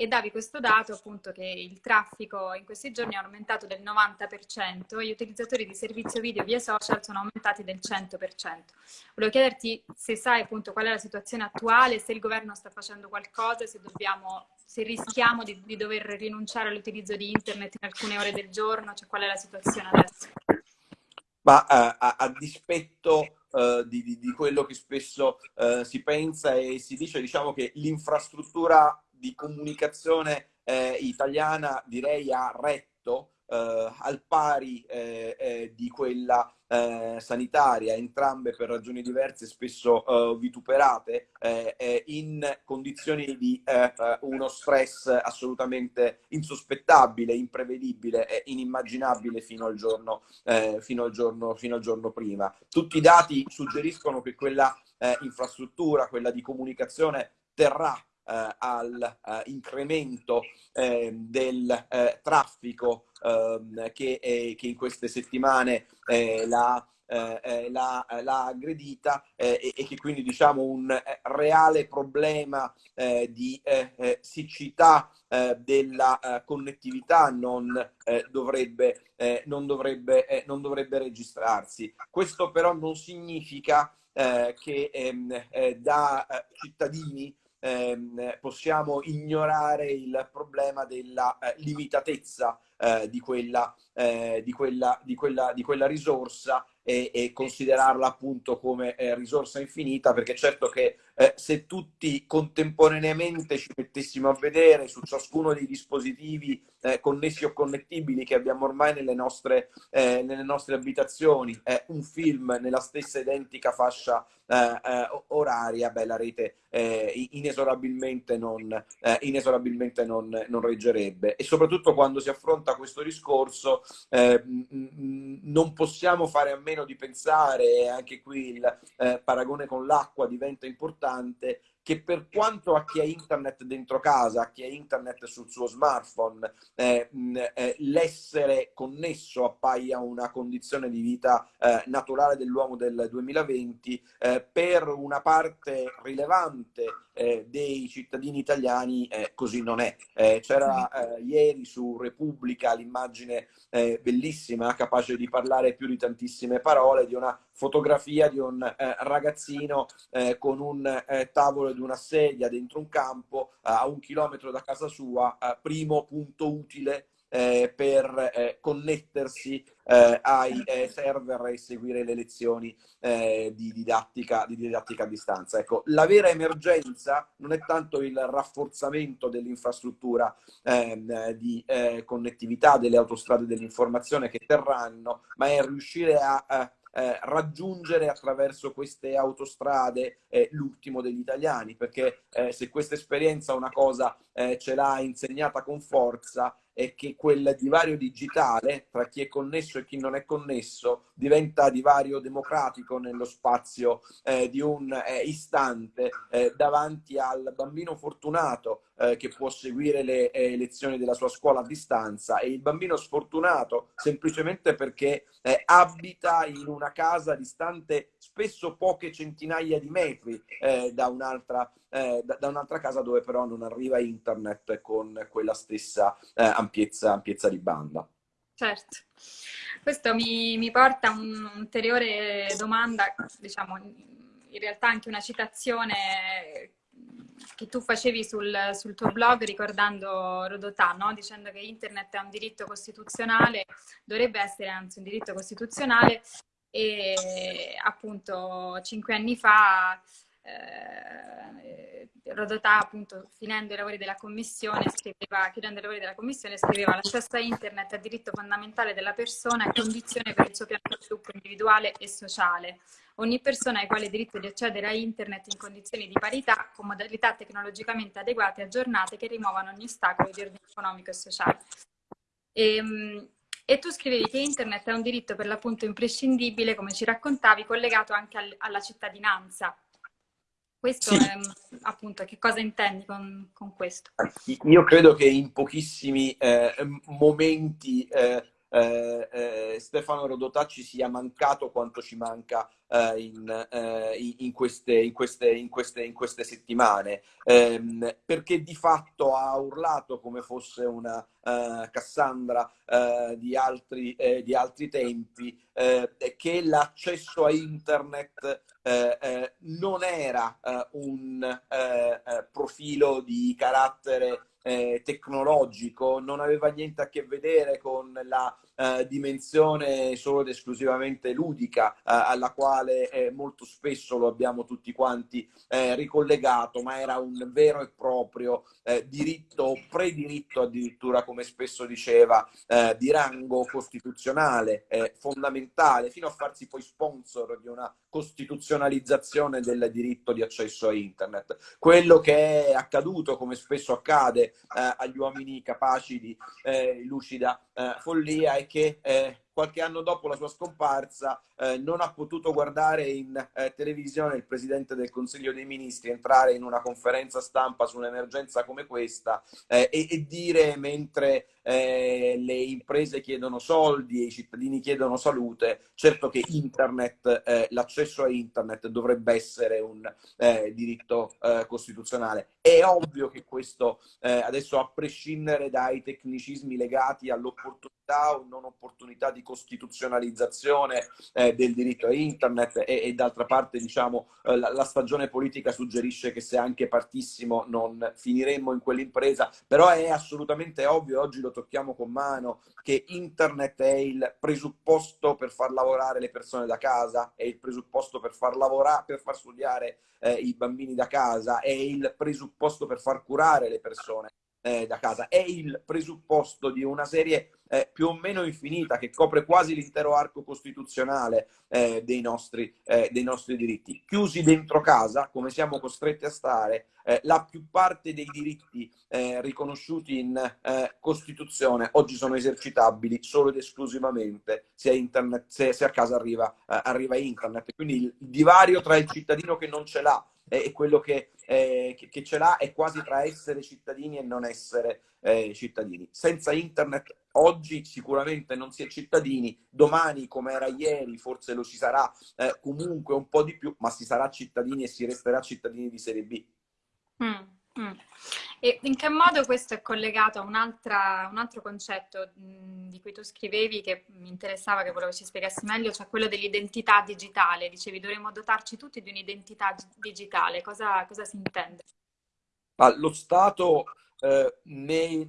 A: e davi questo dato appunto che il traffico in questi giorni è aumentato del 90% e gli utilizzatori di servizio video via social sono aumentati del 100%. Volevo chiederti se sai appunto qual è la situazione attuale, se il governo sta facendo qualcosa, se dobbiamo se rischiamo di, di dover rinunciare all'utilizzo di internet in alcune ore del giorno, cioè qual è la situazione adesso?
B: Ma uh, a, a, dispetto Uh, di, di, di, quello che spesso uh, si pensa e si dice, diciamo che l'infrastruttura di comunicazione eh, italiana direi ha retto eh, al pari eh, eh di quella eh, sanitaria, entrambe per ragioni diverse, spesso eh, vituperate, in condizioni di uno stress assolutamente insospettabile, imprevedibile e inimmaginabile fino al, giorno, fino, al giorno, fino al giorno prima. Tutti i dati suggeriscono che quella infrastruttura, quella di comunicazione, terrà all'incremento eh, eh, del eh, traffico ehm, che, che, in queste settimane la eh, l'ha, aggredita eh, e, che quindi diciamo un reale problema eh, di siccità della connettività non, dovrebbe, non, dovrebbe, non dovrebbe registrarsi. Questo però non significa che ehm, da cittadini ehm, possiamo ignorare il problema della eh, limitatezza eh, di, quella, eh, di, quella, di, quella, di quella risorsa e, e considerarla appunto come eh, risorsa infinita, perché certo che eh, se tutti contemporaneamente ci mettessimo a vedere su ciascuno dei dispositivi eh, connessi o connettibili che abbiamo ormai nelle nostre, eh, nelle nostre abitazioni, eh, un film nella stessa identica fascia eh, eh, oraria, beh, la rete inesorabilmente, non, inesorabilmente non, non, reggerebbe. E soprattutto quando si affronta questo discorso non possiamo fare a meno di pensare, e anche qui il paragone con l'acqua diventa importante, che per quanto a chi ha internet dentro casa, a chi ha internet sul suo smartphone, eh, eh, l'essere connesso appaia una condizione di vita eh, naturale dell'uomo del 2020, eh, per una parte rilevante eh, dei cittadini italiani eh, così non è. c'era ieri su Repubblica l'immagine bellissima, capace di parlare più di tantissime parole, di una fotografia di un ragazzino con un tavolo di una sedia dentro un campo a un chilometro da casa sua, primo punto utile eh, per eh, connettersi eh, ai eh, server e seguire le lezioni eh, di didattica, di, didattica, a distanza. Ecco, la vera emergenza non è tanto il rafforzamento dell'infrastruttura ehm, di eh, connettività delle autostrade dell'informazione che terranno, ma è riuscire a eh, raggiungere attraverso queste autostrade eh, l'ultimo degli italiani, perché eh, se questa esperienza una cosa eh, ce l'ha insegnata con forza è che quel divario digitale tra chi è connesso e chi non è connesso diventa divario democratico nello spazio eh, di un eh, istante davanti al bambino fortunato eh, che può seguire le eh, lezioni della sua scuola a distanza e il bambino sfortunato semplicemente perché eh, abita in una casa distante spesso poche centinaia di metri da un'altra eh, da, da, un'altra casa dove però non arriva internet con quella stessa eh, ampiezza, ampiezza, di banda.
A: Certo. Questo mi, mi porta a un'ulteriore domanda, diciamo, in realtà anche una citazione che tu facevi sul, sul tuo blog ricordando Rodotà, no? dicendo che internet è un diritto costituzionale, dovrebbe essere anzi un diritto costituzionale e appunto cinque anni fa eh, Rodotà appunto finendo i lavori della commissione scriveva, chiudendo i lavori della commissione scriveva l'accesso a internet è diritto fondamentale della persona e condizione per il suo piano di sviluppo individuale e sociale. Ogni persona ha uguale diritto di accedere a internet in condizioni di parità con modalità tecnologicamente adeguate e aggiornate che rimuovano ogni ostacolo di ordine economico e sociale. E, ehm, e tu scrivevi che internet è un diritto per l'appunto imprescindibile, come ci raccontavi, collegato anche al, alla cittadinanza. Questo sì. è appunto che cosa intendi con, con, questo?
B: Io credo che in pochissimi eh, momenti eh, eh, eh Stefano Rodotà ci sia mancato quanto ci manca eh, in, eh, in, queste, in, queste, in, queste, in queste settimane, ehm, perché di fatto ha urlato come fosse una uh, Cassandra uh, di, altri, eh, di, altri, tempi, eh, che l'accesso a internet eh, non era un profilo di carattere eh, tecnologico, non aveva niente a che vedere con la eh, dimensione solo ed esclusivamente ludica eh, alla quale eh, molto spesso lo abbiamo tutti quanti eh, ricollegato, ma era un vero e proprio eh, diritto o prediritto addirittura, come spesso diceva, di rango costituzionale, fondamentale, fino a farsi poi sponsor di una costituzionalizzazione del diritto di accesso a internet. Quello che è accaduto, come spesso accade agli uomini capaci di lucida follia, è che eh, qualche anno dopo la sua scomparsa eh, non ha potuto guardare in eh, televisione il Presidente del Consiglio dei Ministri entrare in una conferenza stampa su un'emergenza come questa eh, e, e, dire mentre eh, le imprese chiedono soldi e i cittadini chiedono salute, certo che internet, eh, l'accesso a internet dovrebbe essere un eh, diritto costituzionale. È ovvio che questo adesso a prescindere dai tecnicismi legati all'opportunità o non opportunità di incostituzionalizzazione eh, del diritto a internet e, e d'altra parte diciamo eh, la, la, stagione politica suggerisce che se anche partissimo non finiremmo in quell'impresa, però è assolutamente ovvio, oggi lo tocchiamo con mano, che internet è il presupposto per far lavorare le persone da casa, è il presupposto per far lavorare, per far studiare eh, i bambini da casa, è il presupposto per far curare le persone eh, da casa, è il presupposto di una serie eh, più o meno infinita che copre quasi l'intero arco costituzionale eh, dei, nostri, eh, dei, nostri, diritti. Chiusi dentro casa, come siamo costretti a stare, eh, la più parte dei diritti eh, riconosciuti in Costituzione oggi sono esercitabili solo ed esclusivamente se internet, se, se a casa arriva, arriva internet. Quindi il divario tra il cittadino che non ce l'ha e quello che, eh, che, che, ce l'ha è quasi tra essere cittadini e non essere eh, cittadini. Senza internet oggi sicuramente non si è cittadini, domani come era ieri forse lo si sarà eh, comunque un po' di più, ma si sarà cittadini e si resterà cittadini di serie B.
A: Mm. Mm. E in che modo questo è collegato a un, un altro concetto mm, di cui tu scrivevi che mi interessava, che volevo ci spiegassi meglio, cioè quello dell'identità digitale. Dicevi dovremmo dotarci tutti di un'identità digitale. Cosa, cosa si intende?
B: Ma lo Stato eh, nei,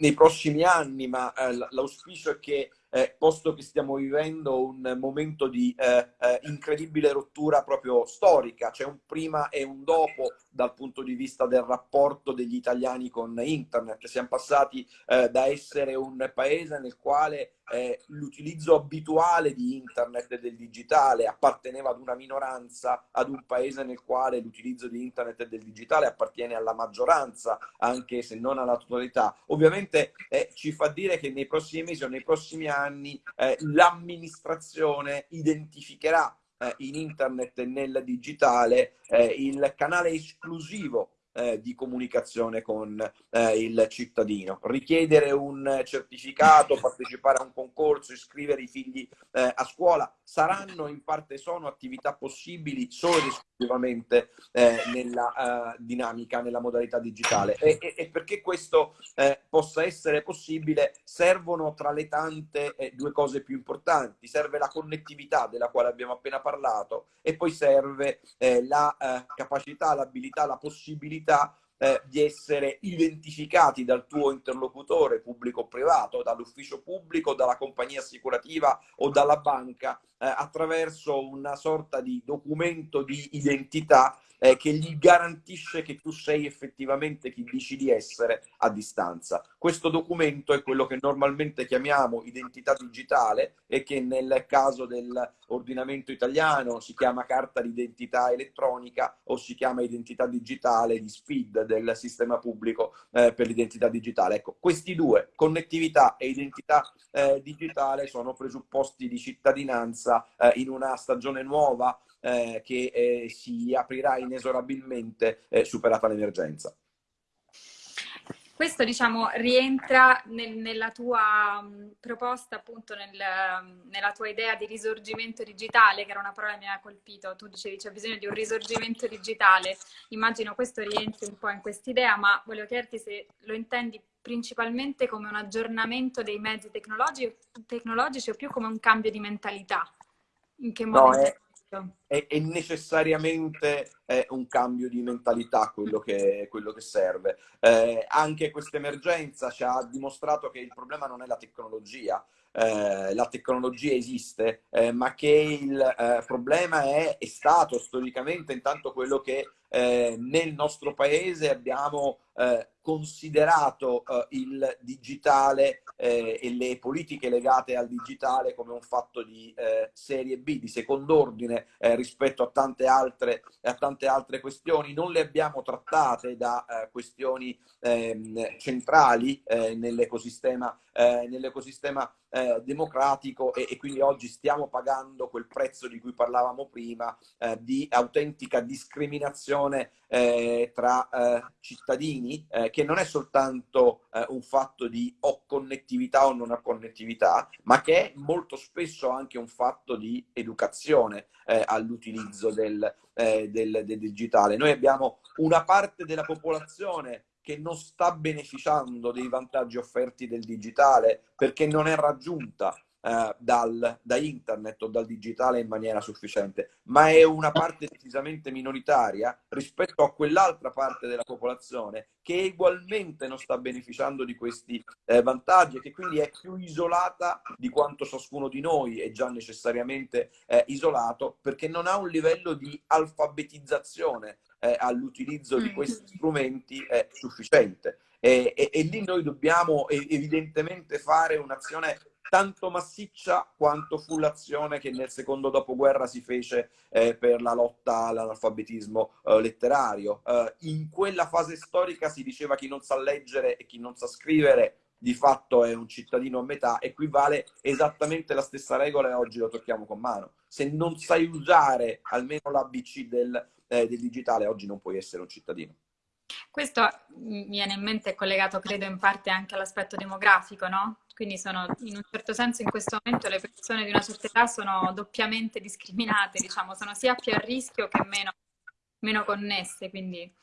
B: nei, prossimi anni, ma eh, l'auspicio è che eh, posto che stiamo vivendo un momento di eh, eh, incredibile rottura proprio storica, c'è un prima e un dopo dal punto di vista del rapporto degli italiani con internet. Siamo passati eh, da essere un paese nel quale eh, l'utilizzo abituale di internet e del digitale apparteneva ad una minoranza, ad un paese nel quale l'utilizzo di internet e del digitale appartiene alla maggioranza, anche se non alla totalità. Ovviamente eh, ci fa dire che nei prossimi mesi o nei prossimi anni eh, l'amministrazione identificherà in internet e nel digitale eh, il canale esclusivo eh, di comunicazione con eh, il cittadino. Richiedere un certificato, partecipare a un concorso, iscrivere i figli eh, a scuola saranno in parte sono attività possibili solo ed esclusivamente eh, nella eh, dinamica, nella modalità digitale. E, e, e perché questo eh, possa essere possibile servono tra le tante due cose più importanti. Serve la connettività della quale abbiamo appena parlato e poi serve la capacità, l'abilità, la possibilità possibilità eh, di essere identificati dal tuo interlocutore pubblico o privato, dall'ufficio pubblico, dalla compagnia assicurativa o dalla banca attraverso una sorta di documento di identità eh, che gli garantisce che tu sei effettivamente chi dici di essere a distanza. Questo documento è quello che normalmente chiamiamo identità digitale e che nel caso dell'ordinamento italiano si chiama carta d'identità elettronica o si chiama identità digitale di SPID del sistema pubblico eh, per l'identità digitale. Ecco, questi due, connettività e identità eh, digitale, sono presupposti di cittadinanza eh, in una stagione nuova eh, che eh, si aprirà inesorabilmente eh, superata l'emergenza.
A: Questo diciamo rientra nel, nella tua um, proposta, appunto nel, um, nella tua idea di risorgimento digitale, che era una parola che mi ha colpito. Tu dicevi c'è bisogno di un risorgimento digitale. Immagino questo rientri un po' in quest'idea, ma volevo chiederti se lo intendi principalmente come un aggiornamento dei mezzi tecnologici, tecnologici o più come un cambio di mentalità.
B: In che modo? No, è, è, è necessariamente è un cambio di mentalità quello che, quello che serve. Eh, anche questa emergenza ci ha dimostrato che il problema non è la tecnologia, eh, la tecnologia esiste, eh, ma che il eh, problema è, è, stato storicamente intanto quello che eh, nel nostro paese abbiamo eh, considerato eh, il digitale eh, e le politiche legate al digitale come un fatto di eh, serie B, di secondo ordine eh, rispetto a tante, altre, a tante altre questioni. Non le abbiamo trattate da eh, questioni ehm, centrali nell'ecosistema, nell'ecosistema democratico e, e, quindi oggi stiamo pagando quel prezzo di cui parlavamo prima di autentica discriminazione tra cittadini che non è soltanto eh, un fatto di o connettività o non ho connettività, ma che è molto spesso anche un fatto di educazione eh, all'utilizzo del, eh, del, del digitale. Noi abbiamo una parte della popolazione che non sta beneficiando dei vantaggi offerti del digitale perché non è raggiunta eh, dal, da internet o dal digitale in maniera sufficiente, ma è una parte decisamente minoritaria rispetto a quell'altra parte della popolazione che ugualmente non sta beneficiando di questi eh, vantaggi e che quindi è più isolata di quanto ciascuno di noi è già necessariamente eh, isolato perché non ha un livello di alfabetizzazione eh, all'utilizzo di mm. questi strumenti eh, sufficiente. E, e, e, lì noi dobbiamo evidentemente fare un'azione tanto massiccia quanto fu l'azione che nel secondo dopoguerra si fece eh, per la lotta all'analfabetismo eh, letterario. Eh, in quella fase storica si diceva chi non sa leggere e chi non sa scrivere di fatto è un cittadino a metà e qui vale esattamente la stessa regola e oggi lo tocchiamo con mano. Se non sai usare almeno l'ABC del, eh, del digitale, oggi non puoi essere un cittadino.
A: Questo mi viene in mente collegato, credo, in parte anche all'aspetto demografico, no? Quindi sono, in un certo senso, in questo momento le persone di una certa età sono doppiamente discriminate, diciamo, sono sia più a rischio che meno, meno connesse, quindi...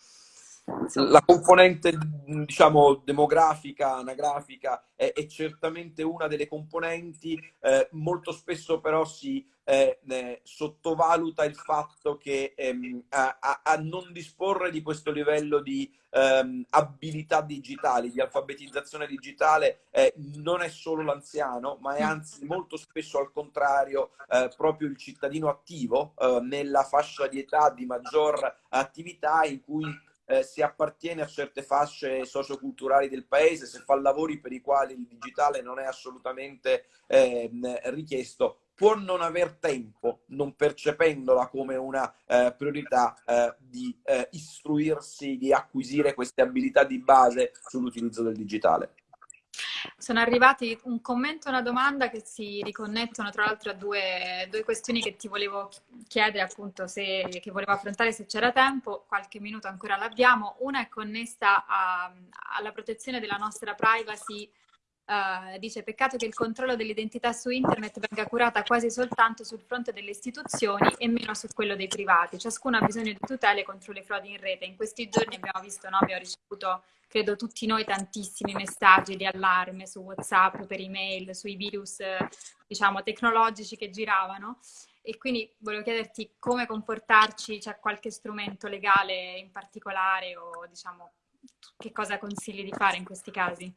B: La componente, diciamo, demografica, anagrafica è, è certamente una delle componenti, eh, molto spesso però si eh, eh, sottovaluta il fatto che ehm, a, a, non disporre di questo livello di ehm, abilità digitali, di alfabetizzazione digitale, eh, non è solo l'anziano, ma è anzi molto spesso al contrario eh, proprio il cittadino attivo eh, nella fascia di età di maggior attività in cui eh, si appartiene a certe fasce socioculturali del paese, se fa lavori per i quali il digitale non è assolutamente eh, richiesto, può non aver tempo, non percependola come una eh, priorità, eh, di eh, istruirsi, di acquisire queste abilità di base sull'utilizzo del digitale.
A: Sono arrivati un commento e una domanda che si riconnettono tra l'altro a due, due, questioni che ti volevo chiedere appunto se, che volevo affrontare se c'era tempo, qualche minuto ancora l'abbiamo. Una è connessa a, alla protezione della nostra privacy Uh, dice peccato che il controllo dell'identità su internet venga curata quasi soltanto sul fronte delle istituzioni e meno su quello dei privati. Ciascuno ha bisogno di tutele contro le frodi in rete. In questi giorni abbiamo visto, no? abbiamo ricevuto, credo tutti noi, tantissimi messaggi di allarme su WhatsApp, per email, sui virus, diciamo, tecnologici che giravano. E quindi volevo chiederti come comportarci, c'è qualche strumento legale in particolare o diciamo che cosa consigli di fare in questi casi?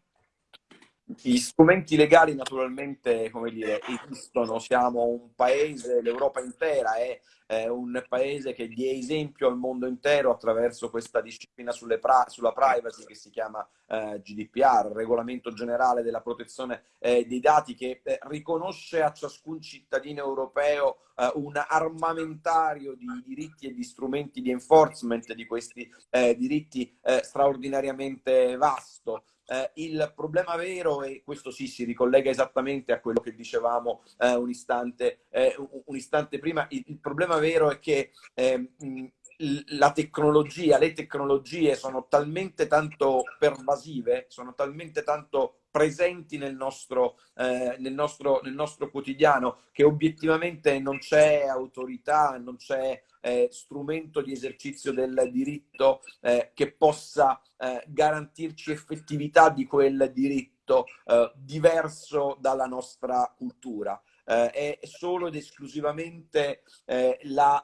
B: Gli strumenti legali naturalmente, come dire, esistono, siamo un paese, l'Europa intera è, un paese che dia esempio al mondo intero attraverso questa disciplina pra sulla privacy che si chiama eh, GDPR, Regolamento Generale della Protezione eh, dei Dati, che eh, riconosce a ciascun cittadino europeo eh, un armamentario di diritti e di strumenti di enforcement di questi eh, diritti eh, straordinariamente vasto. Eh, il problema vero, e questo sì si ricollega esattamente a quello che dicevamo eh, un, istante, eh, un, istante, prima, il, il, problema vero è che ehm, la tecnologia, le tecnologie sono talmente tanto pervasive, sono talmente tanto presenti nel nostro, eh, nel nostro, nel nostro quotidiano che obiettivamente non c'è autorità, non c'è eh, strumento di esercizio del diritto eh, che possa eh, garantirci effettività di quel diritto eh, diverso dalla nostra cultura. Eh, è solo ed esclusivamente eh, la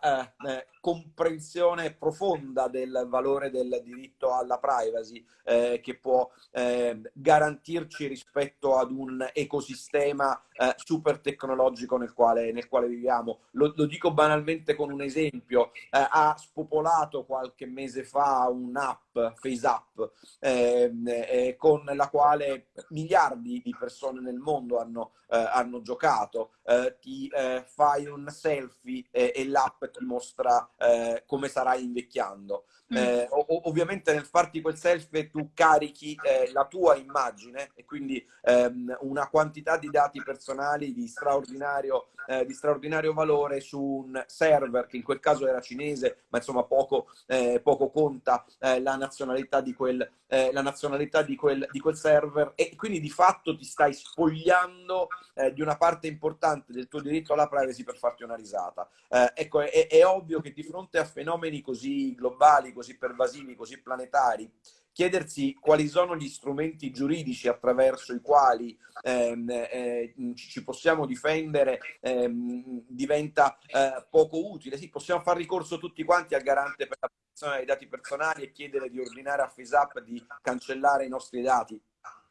B: comprensione profonda del valore del diritto alla privacy eh, che può eh, garantirci rispetto ad un ecosistema eh, super tecnologico nel quale, nel quale viviamo. Lo, lo, dico banalmente con un esempio, eh, ha spopolato qualche mese fa un'app, FaceApp, ehm, eh, con la quale miliardi di persone nel mondo hanno, eh, hanno giocato. Ti fai un selfie e l'app ti mostra eh, come sarai invecchiando. Mm. Eh, ovviamente nel farti quel selfie tu carichi eh, la tua immagine e quindi ehm, una quantità di dati personali di straordinario, eh, di straordinario, valore su un server che in quel caso era cinese, ma insomma poco, eh, poco conta eh, la nazionalità, di quel, eh, la nazionalità di quel, di quel, server e quindi di fatto ti stai spogliando di una parte importante del tuo diritto alla privacy per farti una risata. ecco, è, è ovvio che di fronte a fenomeni così globali, così pervasivi, così planetari, chiedersi quali sono gli strumenti giuridici attraverso i quali ehm, eh, ci possiamo difendere ehm, diventa eh, poco utile. Sì, possiamo fare ricorso tutti quanti al garante per la protezione dei dati personali e chiedere di ordinare a FaceApp di cancellare i nostri dati,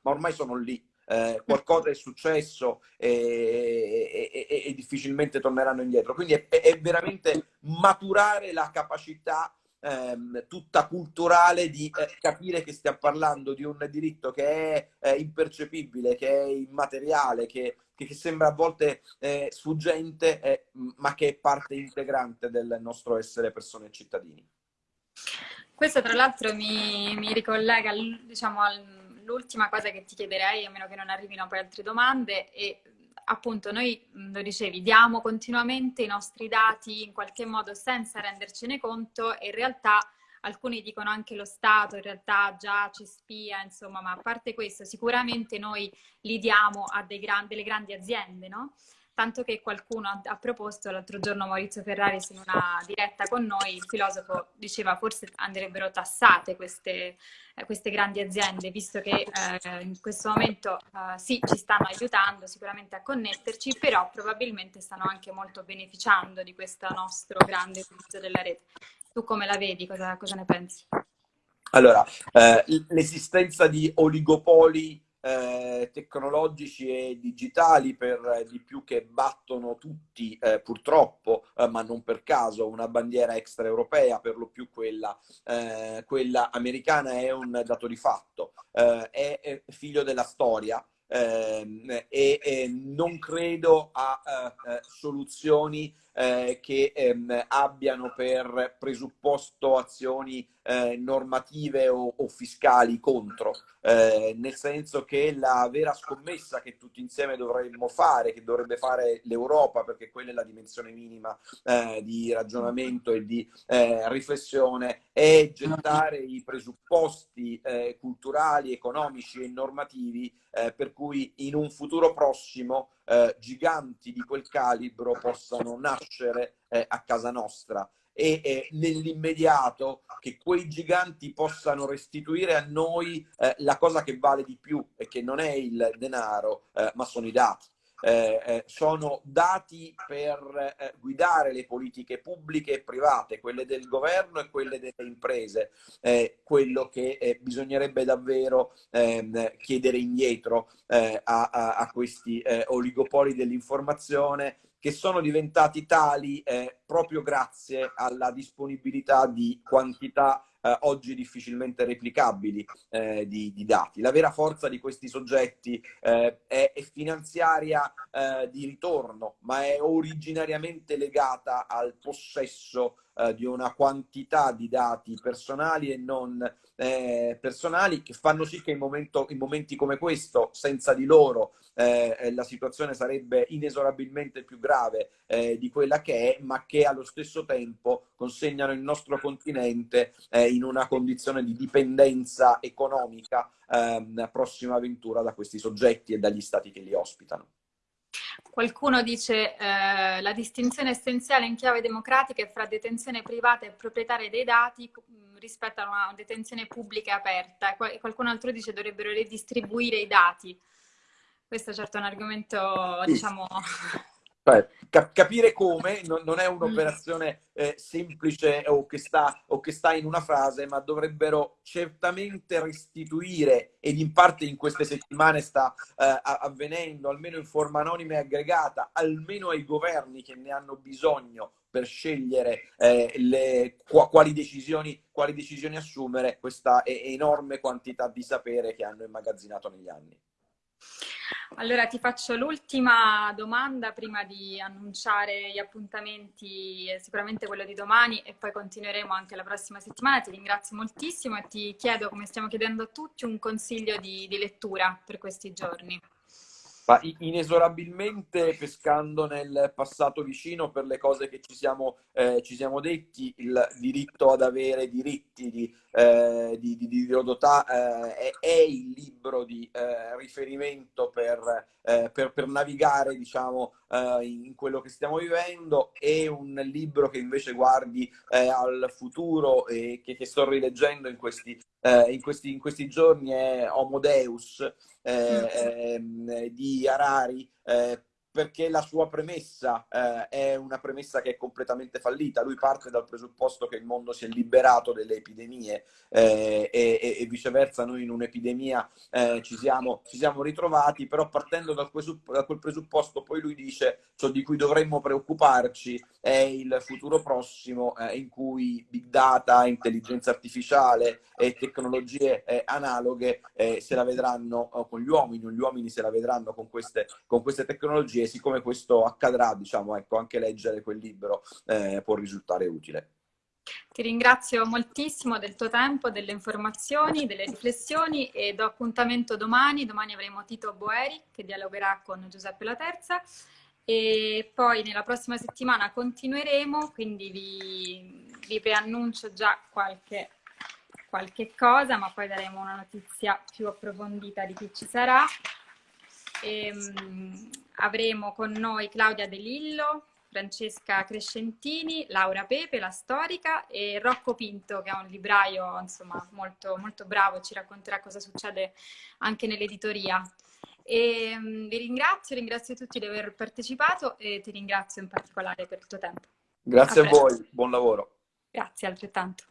B: ma ormai sono lì. Eh, qualcosa è successo e, e, e, e, difficilmente torneranno indietro. Quindi è, è veramente maturare la capacità ehm, tutta culturale di eh, capire che stiamo parlando di un diritto che è eh, impercepibile, che è immateriale, che, che sembra a volte eh, sfuggente, eh, ma che è parte integrante del nostro essere persone e cittadini.
A: Questo tra l'altro mi, mi, ricollega diciamo, all'ultima cosa che ti chiederei, a meno che non arrivino poi altre domande, e appunto noi, lo dicevi, diamo continuamente i nostri dati in qualche modo senza rendercene conto e in realtà alcuni dicono anche lo Stato in realtà già ci spia, insomma, ma a parte questo sicuramente noi li diamo a gran, delle grandi aziende, no? Tanto che qualcuno ha, proposto l'altro giorno Maurizio Ferrari in una diretta con noi, il filosofo diceva forse andrebbero tassate queste, eh, queste grandi aziende, visto che eh, in questo momento eh, sì, ci stanno aiutando sicuramente a connetterci, però probabilmente stanno anche molto beneficiando di questo nostro grande utilizzo della rete. Tu come la vedi? Cosa, cosa ne pensi?
B: Allora, eh, l'esistenza di oligopoli eh, tecnologici e digitali per eh, di più che battono tutti eh, purtroppo, eh, ma non per caso, una bandiera extraeuropea, per lo più quella, eh, quella americana, è un dato di fatto, è, è figlio della storia. Ehm, e, e, non credo a soluzioni eh, che ehm, abbiano per presupposto azioni eh, normative o, o, fiscali contro, eh, nel senso che la vera scommessa che tutti insieme dovremmo fare, che dovrebbe fare l'Europa, perché quella è la dimensione minima eh, di ragionamento e di eh, riflessione, è gettare i presupposti eh, culturali, economici e normativi per cui in un futuro prossimo giganti di quel calibro possano nascere a casa nostra e eh, nell'immediato che quei giganti possano restituire a noi eh, la cosa che vale di più e che non è il denaro, eh, ma sono i dati. Eh, eh, sono dati per eh, guidare le politiche pubbliche e private, quelle del governo e quelle delle imprese, quello che bisognerebbe davvero ehm, chiedere indietro a, a, a, questi oligopoli dell'informazione che sono diventati tali eh, proprio grazie alla disponibilità di quantità eh, oggi difficilmente replicabili eh, di, di, dati. La vera forza di questi soggetti eh, è, è, finanziaria eh, di ritorno, ma è originariamente legata al possesso eh, di una quantità di dati personali e non eh, personali che fanno sì che in, momento, in, momenti come questo, senza di loro, eh, eh la situazione sarebbe inesorabilmente più grave eh, di quella che è, ma che allo stesso tempo consegnano il nostro continente eh, in una condizione di dipendenza economica ehm, prossima avventura da questi soggetti e dagli stati che li ospitano.
A: Qualcuno dice eh, la distinzione essenziale in chiave democratica è fra detenzione privata e proprietaria dei dati rispetto a una detenzione pubblica e aperta. Qualcun altro dice dovrebbero redistribuire i dati. Questo certo è un argomento, diciamo...
B: Cap capire come non, non è mm. un'operazione eh, semplice o che, sta, o che, sta, in una frase, ma dovrebbero certamente restituire, ed in parte in queste settimane sta eh, avvenendo, almeno in forma anonima e aggregata, almeno ai governi che ne hanno bisogno per scegliere eh, le, quali, decisioni, quali decisioni assumere, questa enorme quantità di sapere che hanno immagazzinato negli anni.
A: Allora ti faccio l'ultima domanda prima di annunciare gli appuntamenti, sicuramente quello di domani e poi continueremo anche la prossima settimana. Ti ringrazio moltissimo e ti chiedo, come stiamo chiedendo a tutti, un consiglio di, di lettura per questi giorni.
B: Ma inesorabilmente pescando nel passato vicino per le cose che ci siamo, eh, ci siamo detti, il diritto ad avere diritti di, eh, di, di, di Rodotà eh, è, è, il libro di eh, riferimento per, eh, per, per, navigare diciamo, uh, in quello che stiamo vivendo e un libro che invece guardi uh, al futuro e che, che, sto rileggendo in questi, in questi, in questi giorni è Homo Deus mm. eh, di Harari perché la sua premessa eh, è una premessa che è completamente fallita. Lui parte dal presupposto che il mondo si è liberato delle epidemie eh, e, e, viceversa noi in un'epidemia eh, ci, siamo, ci, siamo, ritrovati, però partendo da quel, presupposto poi lui dice ciò di cui dovremmo preoccuparci è il futuro prossimo eh, in cui big data, intelligenza artificiale e tecnologie eh, analoghe eh, se la vedranno con gli uomini, gli uomini se la vedranno con queste, con queste tecnologie siccome questo accadrà, diciamo, ecco, anche leggere quel libro eh, può risultare utile.
A: Ti ringrazio moltissimo del tuo tempo, delle informazioni, delle riflessioni e do appuntamento domani. Domani avremo Tito Boeri che dialogherà con Giuseppe La Terza e poi nella prossima settimana continueremo, quindi vi, vi preannuncio già qualche, qualche cosa, ma poi daremo una notizia più approfondita di chi ci sarà. E, um, avremo con noi Claudia De Lillo, Francesca Crescentini, Laura Pepe, la storica, e Rocco Pinto, che è un libraio insomma, molto, molto bravo, ci racconterà cosa succede anche nell'editoria. E, um, vi ringrazio, ringrazio tutti di aver partecipato e ti ringrazio in particolare per il tuo tempo.
B: Grazie a, a voi, buon lavoro.
A: Grazie altrettanto.